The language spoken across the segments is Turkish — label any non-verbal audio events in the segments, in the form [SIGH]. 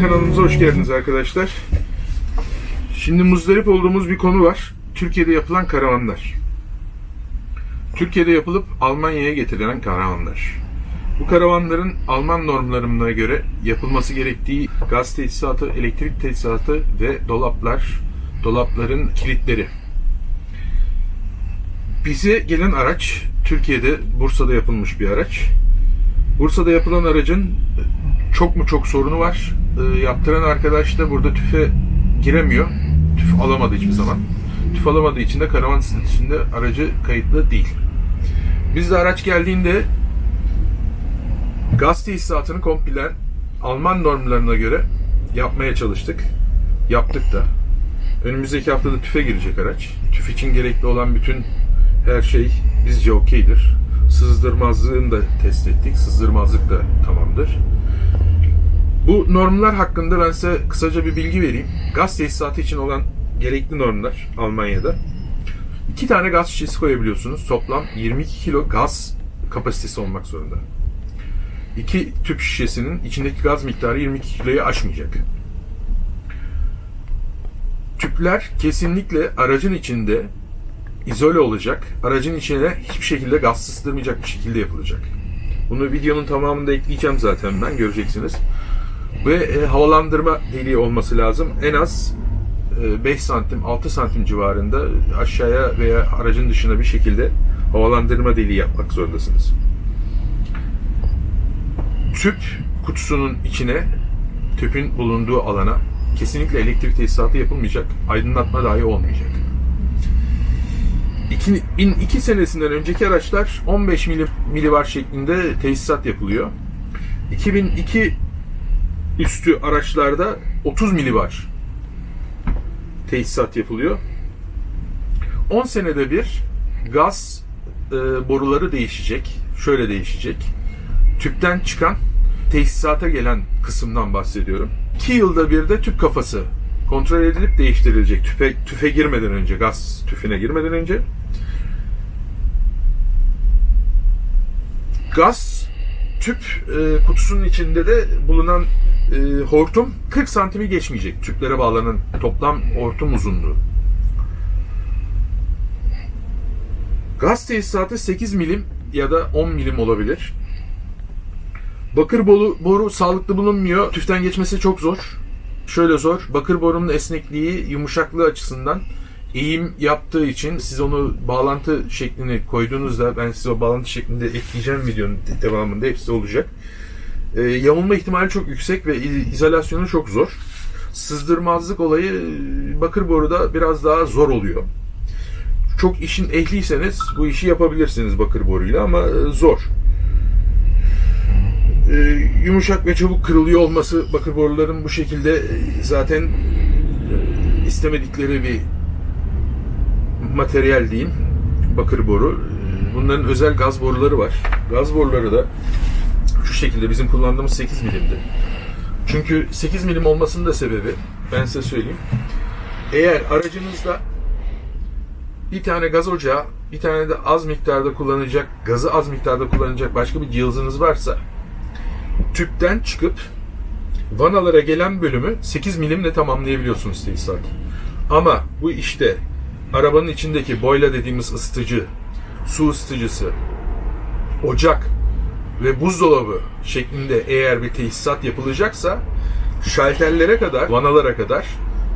kanalımıza hoş geldiniz arkadaşlar. Şimdi muzdarip olduğumuz bir konu var. Türkiye'de yapılan karavanlar. Türkiye'de yapılıp Almanya'ya getirilen karavanlar. Bu karavanların Alman normlarına göre yapılması gerektiği gaz tesisatı, elektrik tesisatı ve dolaplar, dolapların kilitleri. Bize gelen araç Türkiye'de Bursa'da yapılmış bir araç. Bursa'da yapılan aracın çok mu çok sorunu var. Ee, yaptıran arkadaş da burada tüfe giremiyor. Tüf alamadı hiçbir zaman. Tüf alamadığı için de karavan statüsünde aracı kayıtlı değil. Biz de araç geldiğinde gaz tesisatını komple Alman normlarına göre yapmaya çalıştık. Yaptık da. Önümüzdeki haftada tüfe girecek araç. Tüf için gerekli olan bütün her şey bizce okeydir. Sızdırmazlığını da test ettik. Sızdırmazlık da tamamdır. Bu normlar hakkında ben size kısaca bir bilgi vereyim. Gaz tesisatı için olan gerekli normlar Almanya'da. İki tane gaz şişesi koyabiliyorsunuz. Toplam 22 kilo gaz kapasitesi olmak zorunda. İki tüp şişesinin içindeki gaz miktarı 22 kiloyu aşmayacak. Tüpler kesinlikle aracın içinde izole olacak. Aracın içine hiçbir şekilde gaz sızdırmayacak bir şekilde yapılacak. Bunu videonun tamamında ekleyeceğim zaten ben göreceksiniz. Ve e, havalandırma deliği olması lazım. En az e, 5 santim 6 santim civarında aşağıya veya aracın dışına bir şekilde havalandırma deliği yapmak zorundasınız. Tüp kutusunun içine tüpün bulunduğu alana kesinlikle elektrik tesisatı yapılmayacak. Aydınlatma dahi olmayacak. 2002 senesinden önceki araçlar 15 mili, milibar şeklinde tesisat yapılıyor. 2002 üstü araçlarda 30 milibar tesisat yapılıyor. 10 senede bir gaz e, boruları değişecek. Şöyle değişecek. Tüpten çıkan tesisata gelen kısımdan bahsediyorum. 2 yılda bir de tüp kafası kontrol edilip değiştirilecek. Tüfe, tüfe girmeden önce, gaz tüfüne girmeden önce. Gaz tüp e, kutusunun içinde de bulunan e, hortum 40 santimi geçmeyecek. Tüplere bağlanan toplam hortum uzunluğu. Gaz tesisatı 8 milim ya da 10 milim olabilir. Bakır boru, boru sağlıklı bulunmuyor. Tüften geçmesi çok zor. Şöyle zor. Bakır borunun esnekliği, yumuşaklığı açısından eğim yaptığı için siz onu bağlantı şeklini koyduğunuzda ben size o bağlantı şeklinde ekleyeceğim videonun devamında hepsi olacak. E, yamulma ihtimali çok yüksek ve izolasyonu çok zor. Sızdırmazlık olayı e, bakır boruda biraz daha zor oluyor. Çok işin ehliyseniz bu işi yapabilirsiniz bakır boruyla ama e, zor. E, yumuşak ve çabuk kırılıyor olması bakır boruların bu şekilde e, zaten istemedikleri bir materyal diyeyim. Bakır boru. Bunların özel gaz boruları var. Gaz boruları da şu şekilde bizim kullandığımız 8 milimdi. Çünkü 8 milim olmasının da sebebi ben size söyleyeyim. Eğer aracınızda bir tane gaz ocağı, bir tane de az miktarda kullanacak, gazı az miktarda kullanacak başka bir cihazınız varsa tüpten çıkıp vanalara gelen bölümü 8 milimle tamamlayabiliyorsunuz tesisat. Ama bu işte arabanın içindeki boyla dediğimiz ısıtıcı, su ısıtıcısı, ocak ve buzdolabı şeklinde eğer bir tesisat yapılacaksa şalterlere kadar, vanalara kadar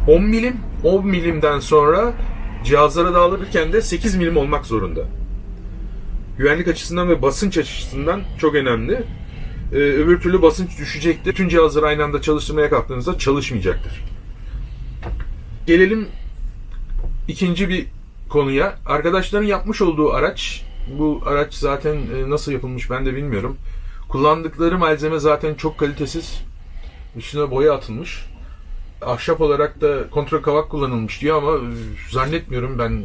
10 milim, 10 milimden sonra cihazlara dağılırken de 8 milim olmak zorunda. Güvenlik açısından ve basınç açısından çok önemli. Ee, öbür türlü basınç düşecektir. Tüm cihazları aynı anda çalıştırmaya kalktığınızda çalışmayacaktır. Gelelim ikinci bir konuya. Arkadaşların yapmış olduğu araç, bu araç zaten e, nasıl yapılmış ben de bilmiyorum. Kullandıkları malzeme zaten çok kalitesiz. Üstüne boya atılmış. Ahşap olarak da kontrol kavak kullanılmış diyor ama zannetmiyorum ben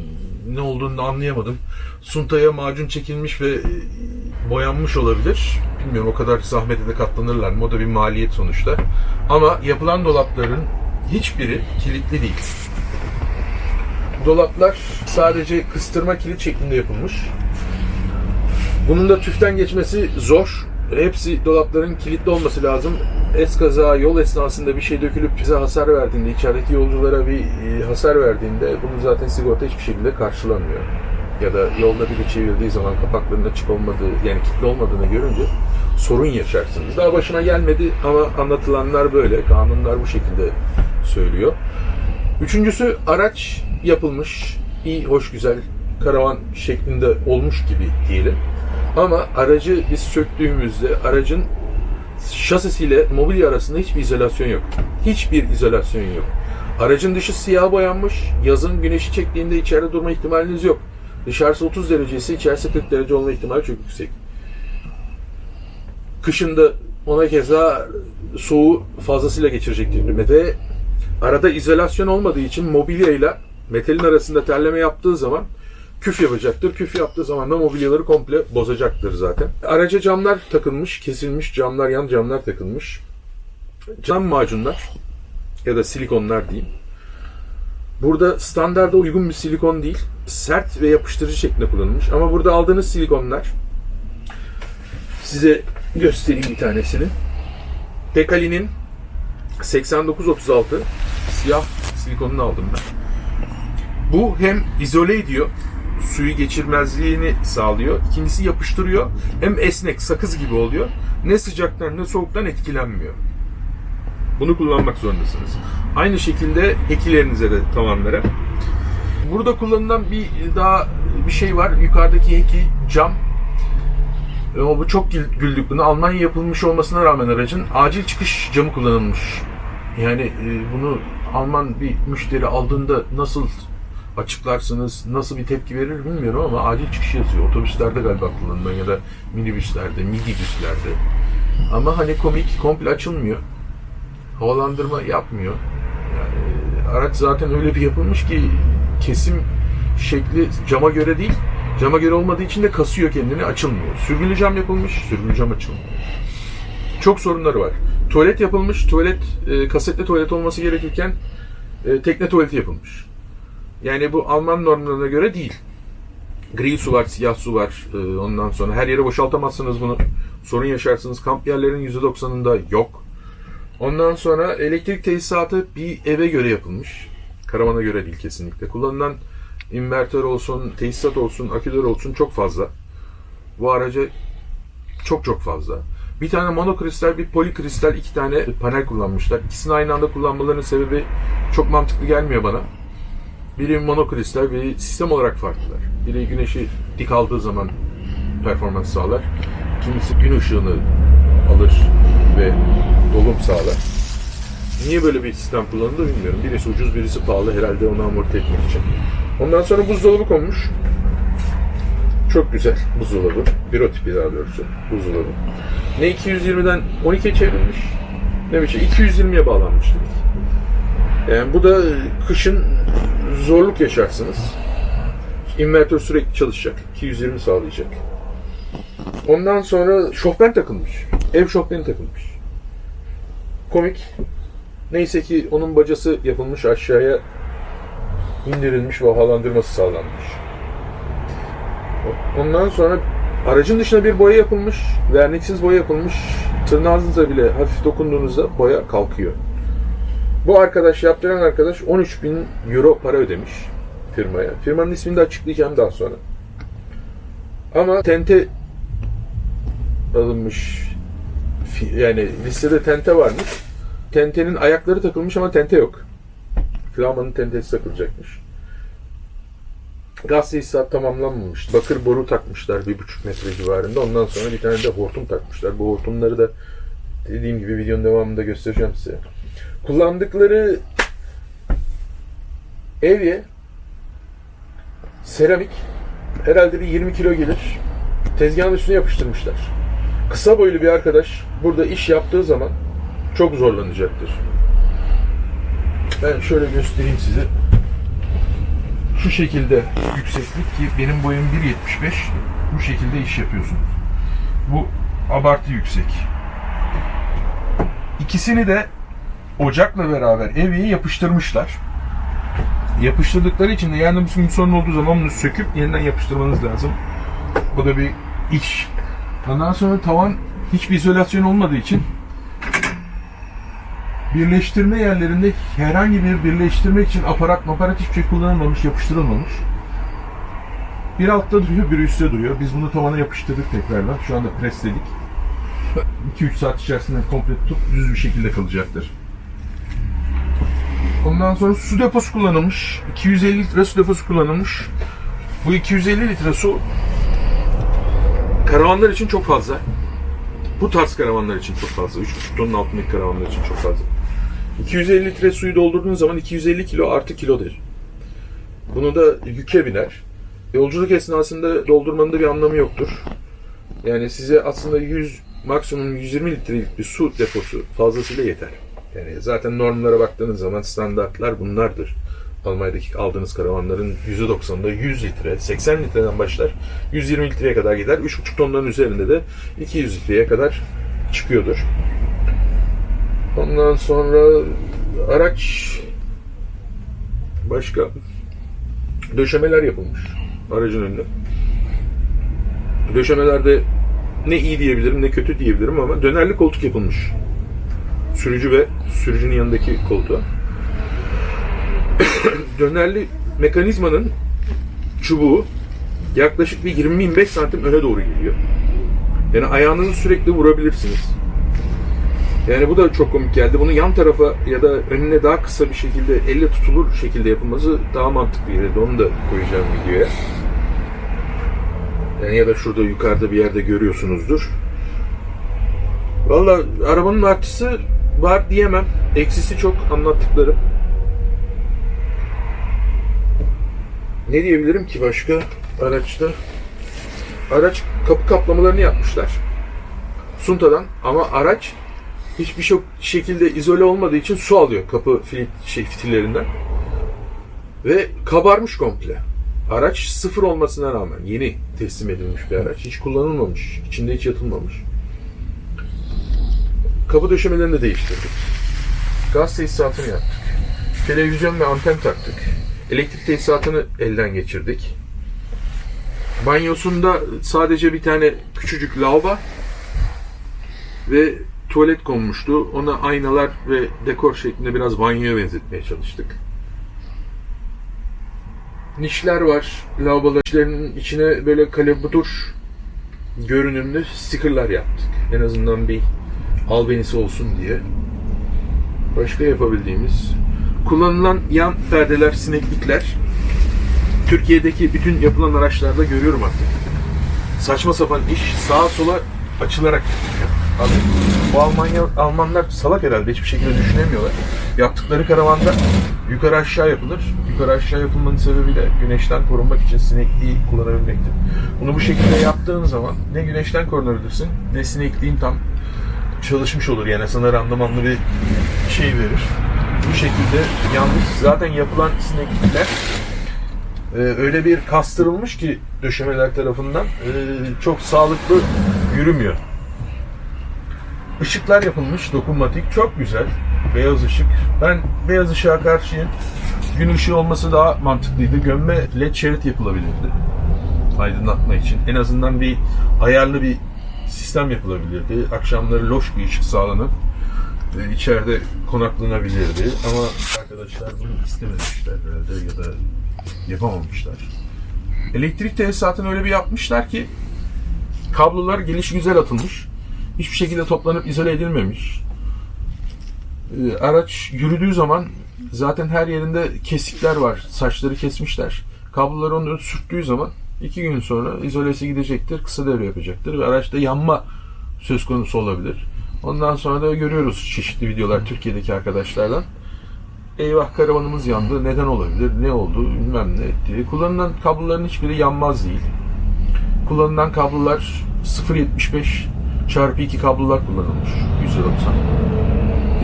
ne olduğunu da anlayamadım. Suntaya macun çekilmiş ve e, boyanmış olabilir. Bilmiyorum o kadar zahmete de katlanırlar mı? O da bir maliyet sonuçta. Ama yapılan dolapların hiçbiri kilitli değil. Dolaplar sadece kıstırma kilit şeklinde yapılmış. Bunun da tüften geçmesi zor. Hepsi dolapların kilitli olması lazım. Eskaza yol esnasında bir şey dökülüp bize hasar verdiğinde, içerideki yolculara bir e, hasar verdiğinde bunu zaten sigorta hiçbir şekilde karşılamıyor. Ya da yolda biri çevirdiği zaman kapaklarının açık olmadığı, yani kilitli olmadığını görünce sorun yaşarsınız. Daha başına gelmedi ama anlatılanlar böyle, kanunlar bu şekilde söylüyor. Üçüncüsü araç yapılmış, iyi, hoş, güzel, karavan şeklinde olmuş gibi diyelim. Ama aracı biz söktüğümüzde aracın şasisiyle mobilya arasında hiçbir izolasyon yok. Hiçbir izolasyon yok. Aracın dışı siyah boyanmış. Yazın güneşi çektiğinde içeride durma ihtimaliniz yok. Dışarısı 30 derece ise içerisi 40 derece olma ihtimali çok yüksek. Kışında ona keza soğuğu fazlasıyla geçirecektir. Ve arada izolasyon olmadığı için mobilyayla metalin arasında terleme yaptığı zaman küf yapacaktır. Küf yaptığı zaman da mobilyaları komple bozacaktır zaten. Araca camlar takılmış, kesilmiş camlar, yan camlar takılmış. Cam macunlar ya da silikonlar diyeyim. Burada standarda uygun bir silikon değil, sert ve yapıştırıcı şeklinde kullanılmış. Ama burada aldığınız silikonlar size göstereyim bir tanesini. Dekali'nin 8936 siyah silikonunu aldım ben. Bu hem izole ediyor, suyu geçirmezliğini sağlıyor. İkincisi yapıştırıyor. Hem esnek, sakız gibi oluyor. Ne sıcaktan ne soğuktan etkilenmiyor. Bunu kullanmak zorundasınız. Aynı şekilde ekilerinize de tavanlara. Burada kullanılan bir daha bir şey var. Yukarıdaki eki cam. Ama bu çok gül- güldük bunu. Almanya yapılmış olmasına rağmen aracın acil çıkış camı kullanılmış. Yani e, bunu Alman bir müşteri aldığında nasıl açıklarsınız, nasıl bir tepki verir bilmiyorum ama acil çıkış yazıyor. Otobüslerde galiba kullanılan ya da minibüslerde, midibüslerde. Ama hani komik, komple açılmıyor. Havalandırma yapmıyor. Yani araç zaten öyle bir yapılmış ki kesim şekli cama göre değil. Cama göre olmadığı için de kasıyor kendini, açılmıyor. Sürgülü cam yapılmış, sürgülü cam açılmıyor. Çok sorunları var. Tuvalet yapılmış, tuvalet e, kasetli tuvalet olması gerekirken e, tekne tuvaleti yapılmış. Yani bu Alman normlarına göre değil. Gri su var, siyah su var. E, ondan sonra her yere boşaltamazsınız bunu. Sorun yaşarsınız. Kamp yerlerinin %90'ında yok. Ondan sonra elektrik tesisatı bir eve göre yapılmış. Karavana göre değil kesinlikle. Kullanılan invertör olsun, tesisat olsun, aküler olsun çok fazla. Bu araca çok çok fazla. Bir tane monokristal, bir polikristal iki tane panel kullanmışlar. İkisini aynı anda kullanmalarının sebebi çok mantıklı gelmiyor bana. Biri monokristal, biri sistem olarak farklılar. Biri güneşi dik aldığı zaman performans sağlar. İkincisi gün ışığını alır ve dolum sağlar. Niye böyle bir sistem kullanıldı bilmiyorum. Birisi ucuz, birisi pahalı herhalde onu amorti etmek için. Ondan sonra buzdolabı konmuş. Çok güzel buzdolabı. Büro tipi daha doğrusu buzdolabı. Ne 220'den 12'ye çevrilmiş ne bir şey 220'ye bağlanmış dedik. Yani bu da kışın zorluk yaşarsınız. İnvertör sürekli çalışacak. 220 sağlayacak. Ondan sonra şofben takılmış. Ev şofbeni takılmış. Komik. Neyse ki onun bacası yapılmış aşağıya indirilmiş ve havalandırması sağlanmış. Ondan sonra aracın dışına bir boya yapılmış. Verniksiz boya yapılmış. Tırnağınızla bile hafif dokunduğunuzda boya kalkıyor. Bu arkadaş, yaptıran arkadaş 13 bin euro para ödemiş firmaya. Firmanın ismini de açıklayacağım daha sonra. Ama tente alınmış. Yani listede tente varmış. Tentenin ayakları takılmış ama tente yok. Flamanın tentesi takılacakmış. Gaz tesisat tamamlanmamış. Bakır boru takmışlar bir buçuk metre civarında. Ondan sonra bir tane de hortum takmışlar. Bu hortumları da dediğim gibi videonun devamında göstereceğim size. Kullandıkları evye seramik herhalde bir 20 kilo gelir. Tezgahın üstüne yapıştırmışlar. Kısa boylu bir arkadaş burada iş yaptığı zaman çok zorlanacaktır. Ben şöyle göstereyim size. Şu şekilde yükseklik ki benim boyum 1.75 bu şekilde iş yapıyorsunuz. Bu abartı yüksek. İkisini de ocakla beraber evyeye yapıştırmışlar. Yapıştırdıkları için de yani bir sorun olduğu zaman bunu söküp yeniden yapıştırmanız lazım. Bu da bir iş. Ondan sonra tavan hiçbir izolasyon olmadığı için birleştirme yerlerinde herhangi bir birleştirmek için aparat maparat hiçbir şey kullanılmamış, yapıştırılmamış. Bir altta duruyor, bir üstte duruyor. Biz bunu tavana yapıştırdık tekrardan. Şu anda presledik. 2-3 saat içerisinde komple tutup düz bir şekilde kalacaktır. Ondan sonra su deposu kullanılmış. 250 litre su deposu kullanılmış. Bu 250 litre su karavanlar için çok fazla. Bu tarz karavanlar için çok fazla. 3,5 tonun altındaki karavanlar için çok fazla. 250 litre suyu doldurduğunuz zaman 250 kilo artı kilodur. Bunu da yüke biner. Yolculuk esnasında doldurmanın da bir anlamı yoktur. Yani size aslında 100 maksimum 120 litrelik bir su deposu fazlasıyla yeter. Yani zaten normlara baktığınız zaman standartlar bunlardır. Almanya'daki aldığınız karavanların %90'ında 100 litre, 80 litreden başlar, 120 litreye kadar gider. 3,5 tonların üzerinde de 200 litreye kadar çıkıyordur. Ondan sonra araç başka döşemeler yapılmış aracın önüne. Döşemelerde ne iyi diyebilirim ne kötü diyebilirim ama dönerli koltuk yapılmış. Sürücü ve sürücünün yanındaki koltuğa. [COUGHS] dönerli mekanizmanın çubuğu yaklaşık bir 20-25 santim öne doğru geliyor. Yani ayağınızı sürekli vurabilirsiniz. Yani bu da çok komik geldi. Bunu yan tarafa ya da önüne daha kısa bir şekilde elle tutulur şekilde yapılması daha mantıklı geldi. Onu da koyacağım videoya. Yani ya da şurada yukarıda bir yerde görüyorsunuzdur. Valla arabanın artısı var diyemem. Eksisi çok anlattıklarım. Ne diyebilirim ki başka araçta? Araç kapı kaplamalarını yapmışlar. Sunta'dan ama araç hiçbir şey şekilde izole olmadığı için su alıyor kapı fil, şey, fitillerinden. Ve kabarmış komple. Araç sıfır olmasına rağmen yeni teslim edilmiş bir araç. Hiç kullanılmamış. içinde hiç yatılmamış. Kapı döşemelerini de değiştirdik. Gaz tesisatını yaptık. Televizyon ve anten taktık. Elektrik tesisatını elden geçirdik. Banyosunda sadece bir tane küçücük lavabo ve tuvalet konmuştu. Ona aynalar ve dekor şeklinde biraz banyoya benzetmeye çalıştık. Nişler var. Lavaboların içine böyle kalabudur görünümlü stickerlar yaptık. En azından bir albenisi olsun diye. Başka yapabildiğimiz kullanılan yan perdeler, sineklikler Türkiye'deki bütün yapılan araçlarda görüyorum artık. Saçma sapan iş sağa sola açılarak Abi, bu Almanya, Almanlar salak herhalde hiçbir şekilde düşünemiyorlar. Yaptıkları karavanda yukarı aşağı yapılır. Yukarı aşağı yapılmanın sebebi de güneşten korunmak için sinekliği kullanabilmektir. Bunu bu şekilde yaptığın zaman ne güneşten korunabilirsin ne sinekliğin tam çalışmış olur yani sana randımanlı bir şey verir. Bu şekilde yanlış zaten yapılan sineklikler e, öyle bir kastırılmış ki döşemeler tarafından e, çok sağlıklı yürümüyor. Işıklar yapılmış, dokunmatik, çok güzel. Beyaz ışık. Ben beyaz ışığa karşıyım. Gün ışığı olması daha mantıklıydı. Gömme led şerit yapılabilirdi. Aydınlatma için. En azından bir ayarlı bir sistem yapılabilirdi. Akşamları loş bir ışık sağlanıp e, içeride konaklanabilirdi. Ama arkadaşlar bunu istememişler herhalde ya da yapamamışlar. Elektrik tesisatını öyle bir yapmışlar ki kablolar geliş güzel atılmış. Hiçbir şekilde toplanıp izole edilmemiş. Ee, araç yürüdüğü zaman zaten her yerinde kesikler var. Saçları kesmişler. Kabloları onu sürttüğü zaman iki gün sonra izolesi gidecektir. Kısa devre yapacaktır ve araçta yanma söz konusu olabilir. Ondan sonra da görüyoruz çeşitli videolar Türkiye'deki arkadaşlardan. Eyvah karavanımız yandı. Neden olabilir? Ne oldu? Bilmem ne etti. Kullanılan kabloların hiçbiri yanmaz değil. Kullanılan kablolar 0.75 çarpı 2 kablolar kullanılmış. 190.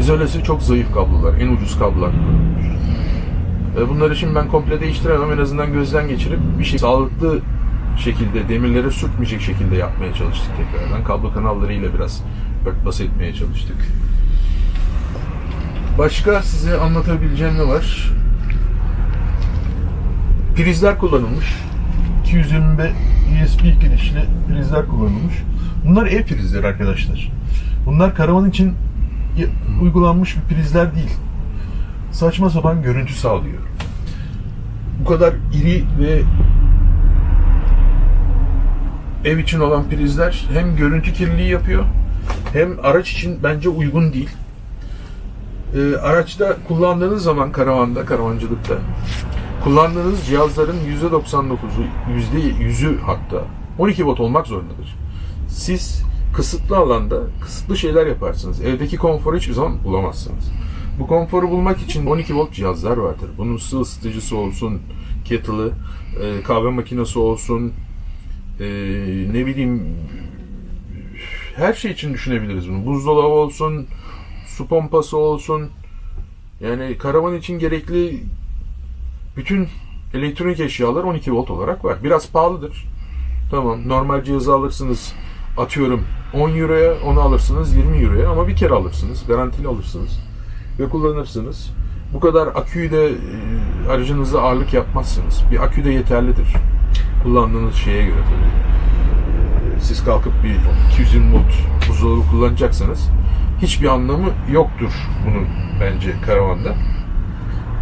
İzolesi çok zayıf kablolar. En ucuz kablolar kullanılmış. Bunları şimdi ben komple değiştiremem. En azından gözden geçirip bir şey sağlıklı şekilde demirlere sürtmeyecek şekilde yapmaya çalıştık tekrardan. Kablo kanallarıyla biraz örtbas etmeye çalıştık. Başka size anlatabileceğim ne var? Prizler kullanılmış. 220, ESP girişli prizler kullanılmış. Bunlar ev prizleri arkadaşlar. Bunlar karavan için uygulanmış bir prizler değil. Saçma sapan görüntü sağlıyor. Bu kadar iri ve ev için olan prizler hem görüntü kirliliği yapıyor hem araç için bence uygun değil. Ee, araçta kullandığınız zaman karavanda, karavancılıkta kullandığınız cihazların %99'u, %100'ü hatta 12 watt olmak zorundadır. Siz kısıtlı alanda kısıtlı şeyler yaparsınız. Evdeki konforu hiçbir zaman bulamazsınız. Bu konforu bulmak için 12 volt cihazlar vardır. Bunun ısı ısıtıcısı olsun, kettle'ı, e, kahve makinesi olsun, e, ne bileyim her şey için düşünebiliriz bunu. Buzdolabı olsun, su pompası olsun. Yani karavan için gerekli bütün elektronik eşyalar 12 volt olarak var. Biraz pahalıdır. Tamam normal cihazı alırsınız atıyorum 10 euroya onu alırsınız 20 euroya ama bir kere alırsınız. Garantili alırsınız. Ve kullanırsınız. Bu kadar aküyü de e, aracınızda ağırlık yapmazsınız. Bir akü de yeterlidir. Kullandığınız şeye göre tabii. Siz kalkıp bir 220 volt buzdolabı kullanacaksanız hiçbir anlamı yoktur bunun bence karavanda.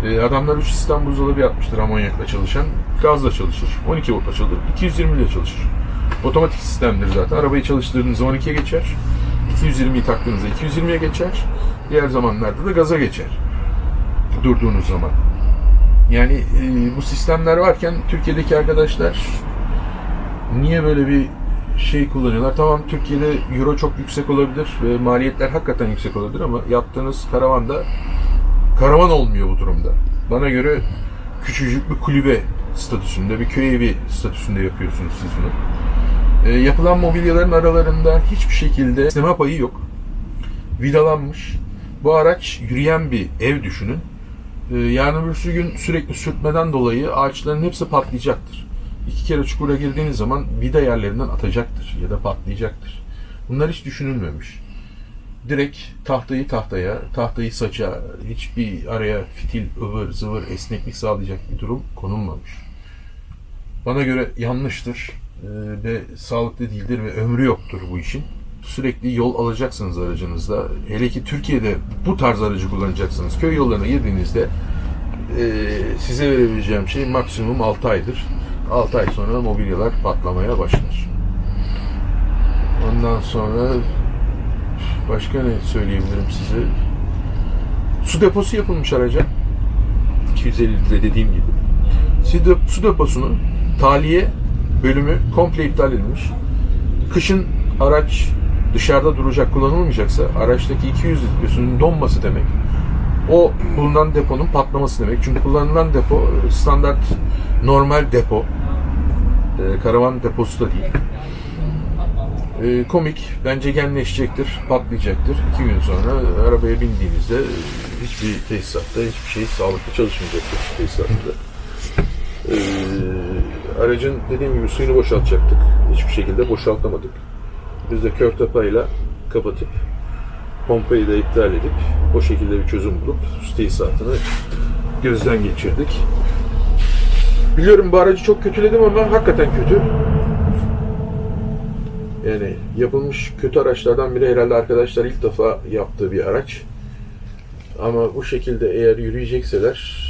E, adamlar 3 sistem buzdolabı yapmıştır amonyakla çalışan. Gazla çalışır. 12 voltla çalışır. 220 ile çalışır. Otomatik sistemdir zaten. Arabayı çalıştırdığınızda 12'ye geçer. 220'yi taktığınızda 220'ye geçer. Diğer zamanlarda da gaza geçer. Durduğunuz zaman. Yani e, bu sistemler varken Türkiye'deki arkadaşlar niye böyle bir şey kullanıyorlar? Tamam Türkiye'de euro çok yüksek olabilir ve maliyetler hakikaten yüksek olabilir ama yaptığınız karavanda karavan olmuyor bu durumda. Bana göre küçücük bir kulübe statüsünde, bir köy evi statüsünde yapıyorsunuz siz bunu. E, yapılan mobilyaların aralarında hiçbir şekilde sisteme payı yok. Vidalanmış. Bu araç yürüyen bir ev düşünün. E, yarın öbürsü gün sürekli sürtmeden dolayı ağaçların hepsi patlayacaktır. İki kere çukura girdiğiniz zaman vida yerlerinden atacaktır ya da patlayacaktır. Bunlar hiç düşünülmemiş direkt tahtayı tahtaya, tahtayı saça, hiçbir araya fitil, ıvır, zıvır, esneklik sağlayacak bir durum konulmamış. Bana göre yanlıştır e, ve sağlıklı değildir ve ömrü yoktur bu işin. Sürekli yol alacaksınız aracınızda. Hele ki Türkiye'de bu tarz aracı kullanacaksınız. Köy yollarına girdiğinizde e, size verebileceğim şey maksimum 6 aydır. 6 ay sonra mobilyalar patlamaya başlar. Ondan sonra Başka ne söyleyebilirim size? Su deposu yapılmış araca. 250 litre dediğim gibi. Su, de- su deposunun taliye bölümü komple iptal edilmiş. Kışın araç dışarıda duracak, kullanılmayacaksa araçtaki 200 litresinin donması demek. O bulunan deponun patlaması demek. Çünkü kullanılan depo standart normal depo. Ee, karavan deposu da değil. Ee, komik, bence genleşecektir, patlayacaktır. İki gün sonra arabaya bindiğinizde e, hiçbir tesisatta, hiçbir şey sağlıklı çalışmayacaktır tesisatında. Ee, aracın dediğim gibi suyunu boşaltacaktık. Hiçbir şekilde boşaltamadık. Biz de kör tapayla kapatıp pompayı da iptal edip o şekilde bir çözüm bulup su tesisatını gözden geçirdik. Biliyorum bu aracı çok kötüledim ama hakikaten kötü. Yani yapılmış kötü araçlardan biri herhalde arkadaşlar ilk defa yaptığı bir araç. Ama bu şekilde eğer yürüyecekseler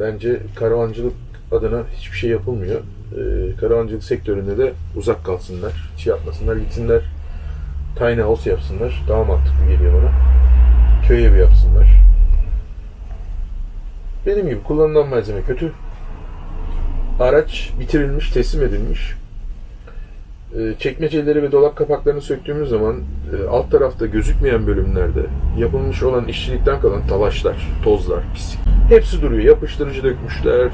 bence karavancılık adına hiçbir şey yapılmıyor. Ee, karavancılık sektöründe de uzak kalsınlar. Hiç yapmasınlar. Gitsinler tiny house yapsınlar. Daha mantıklı geliyor bana. Köy evi yapsınlar. Benim gibi kullanılan malzeme kötü. Araç bitirilmiş, teslim edilmiş. E, çekmeceleri ve dolap kapaklarını söktüğümüz zaman e, alt tarafta gözükmeyen bölümlerde yapılmış olan işçilikten kalan talaşlar, tozlar, pislik hepsi duruyor. Yapıştırıcı dökmüşler,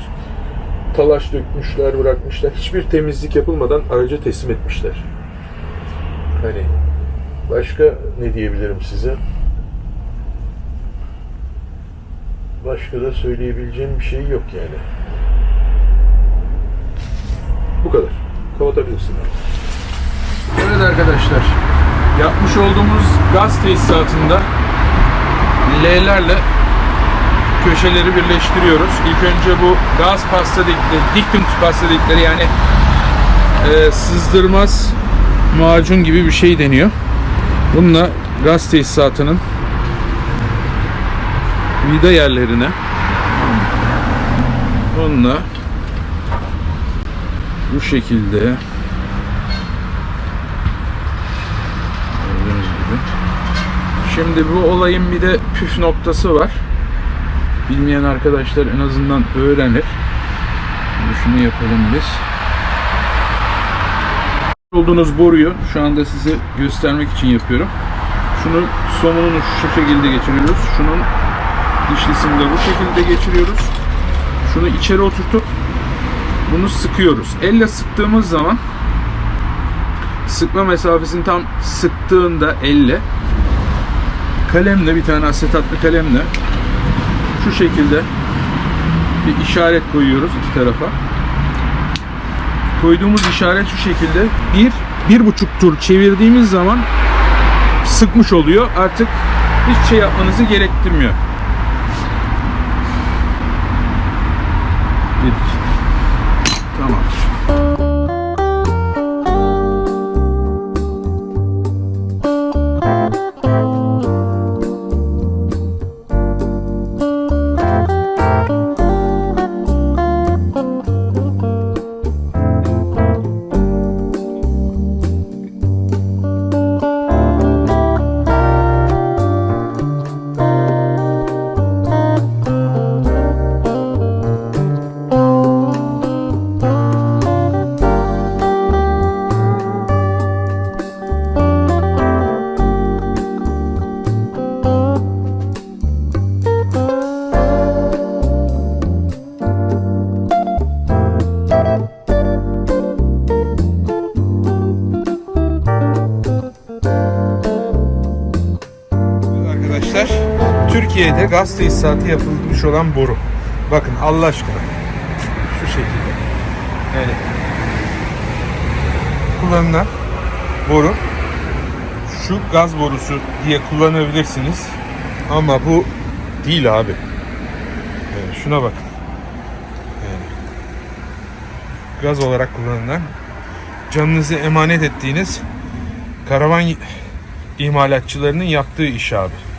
talaş dökmüşler, bırakmışlar. Hiçbir temizlik yapılmadan araca teslim etmişler. Hani başka ne diyebilirim size? Başka da söyleyebileceğim bir şey yok yani. Bu kadar. Kapatabilirsin. Evet arkadaşlar. Yapmış olduğumuz gaz tesisatında L'lerle köşeleri birleştiriyoruz. İlk önce bu gaz pasta dedikleri, diktum pasta dedikleri yani e, sızdırmaz macun gibi bir şey deniyor. Bununla gaz tesisatının vida yerlerine bununla bu şekilde. Şimdi bu olayın bir de püf noktası var. Bilmeyen arkadaşlar en azından öğrenir. Şimdi şunu yapalım biz. Olduğunuz boruyu şu anda size göstermek için yapıyorum. Şunu somununu şu şekilde geçiriyoruz. Şunun dişlisini de bu şekilde geçiriyoruz. Şunu içeri oturtup bunu sıkıyoruz. Elle sıktığımız zaman sıkma mesafesini tam sıktığında elle kalemle bir tane asetatlı kalemle şu şekilde bir işaret koyuyoruz iki tarafa. Koyduğumuz işaret şu şekilde bir, bir buçuk tur çevirdiğimiz zaman sıkmış oluyor. Artık hiçbir şey yapmanızı gerektirmiyor. Dedik. Gaz tesisatı yapılmış olan boru. Bakın Allah aşkına. Şu şekilde. Yani kullanılan boru şu gaz borusu diye kullanabilirsiniz. Ama bu değil abi. Yani şuna bakın. Yani gaz olarak kullanılan canınızı emanet ettiğiniz karavan imalatçılarının yaptığı iş abi.